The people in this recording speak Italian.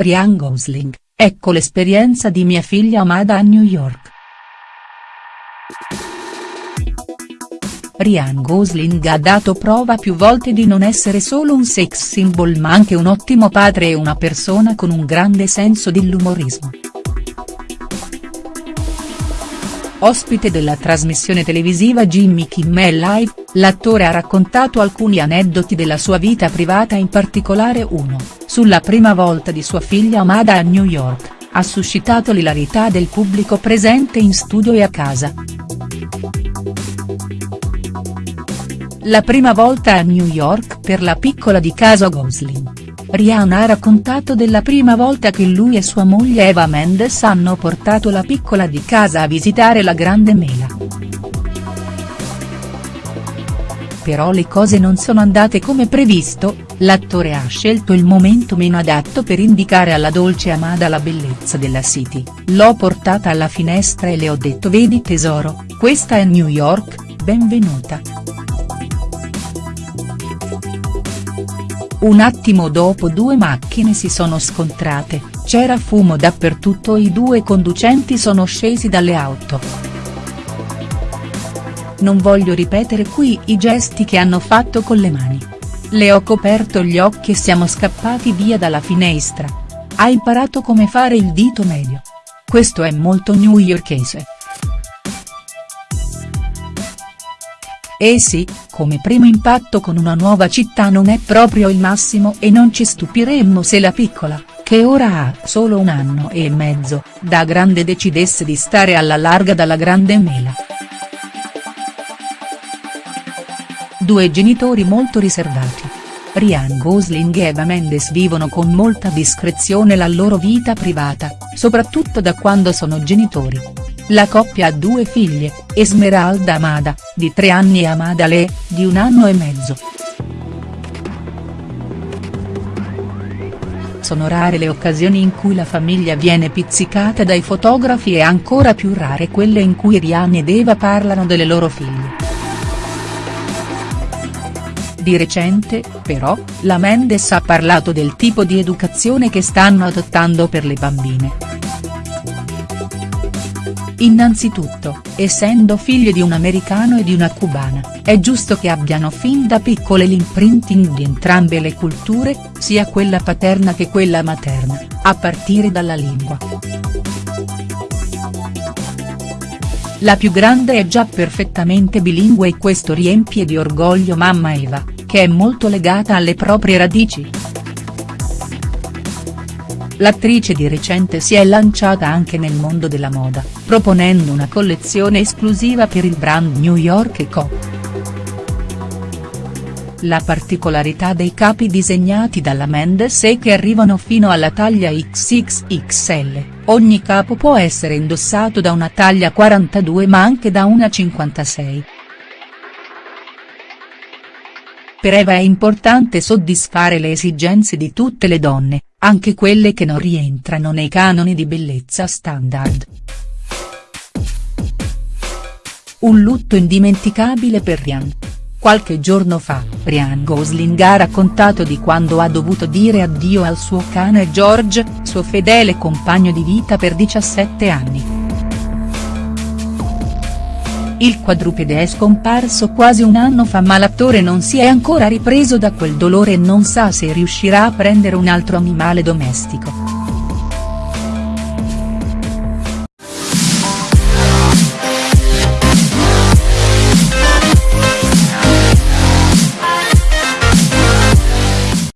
Ryan Gosling, ecco l'esperienza di mia figlia Amada a New York. Ryan Gosling ha dato prova più volte di non essere solo un sex symbol ma anche un ottimo padre e una persona con un grande senso dell'umorismo. Ospite della trasmissione televisiva Jimmy Kimmel Live, l'attore ha raccontato alcuni aneddoti della sua vita privata in particolare uno, sulla prima volta di sua figlia Amada a New York, ha suscitato l'ilarità del pubblico presente in studio e a casa. La prima volta a New York per la piccola di casa Gosling. Rihanna ha raccontato della prima volta che lui e sua moglie Eva Mendes hanno portato la piccola di casa a visitare la Grande Mela. Però le cose non sono andate come previsto, l'attore ha scelto il momento meno adatto per indicare alla dolce Amada la bellezza della City, l'ho portata alla finestra e le ho detto vedi tesoro, questa è New York, benvenuta. Un attimo dopo due macchine si sono scontrate, c'era fumo dappertutto e i due conducenti sono scesi dalle auto. Non voglio ripetere qui i gesti che hanno fatto con le mani. Le ho coperto gli occhi e siamo scappati via dalla finestra. Ha imparato come fare il dito medio. Questo è molto newyorkese. Eh sì, come primo impatto con una nuova città non è proprio il massimo e non ci stupiremmo se la piccola, che ora ha solo un anno e mezzo, da grande decidesse di stare alla larga dalla grande mela. Due genitori molto riservati. Ryan Gosling e Eva Mendes vivono con molta discrezione la loro vita privata, soprattutto da quando sono genitori. La coppia ha due figlie, Esmeralda Amada, di tre anni e Amada Le, di un anno e mezzo. Sono rare le occasioni in cui la famiglia viene pizzicata dai fotografi e ancora più rare quelle in cui Ryan ed Eva parlano delle loro figlie. Di recente, però, la Mendes ha parlato del tipo di educazione che stanno adottando per le bambine. Innanzitutto, essendo figlie di un americano e di una cubana, è giusto che abbiano fin da piccole l'imprinting di entrambe le culture, sia quella paterna che quella materna, a partire dalla lingua. La più grande è già perfettamente bilingue e questo riempie di orgoglio mamma Eva, che è molto legata alle proprie radici. L'attrice di recente si è lanciata anche nel mondo della moda, proponendo una collezione esclusiva per il brand New York Co. La particolarità dei capi disegnati dalla Mendes è che arrivano fino alla taglia XXXL, ogni capo può essere indossato da una taglia 42 ma anche da una 56. Per Eva è importante soddisfare le esigenze di tutte le donne, anche quelle che non rientrano nei canoni di bellezza standard. Un lutto indimenticabile per Ryan. Qualche giorno fa, Ryan Gosling ha raccontato di quando ha dovuto dire addio al suo cane George, suo fedele compagno di vita per 17 anni. Il quadrupede è scomparso quasi un anno fa ma l'attore non si è ancora ripreso da quel dolore e non sa se riuscirà a prendere un altro animale domestico.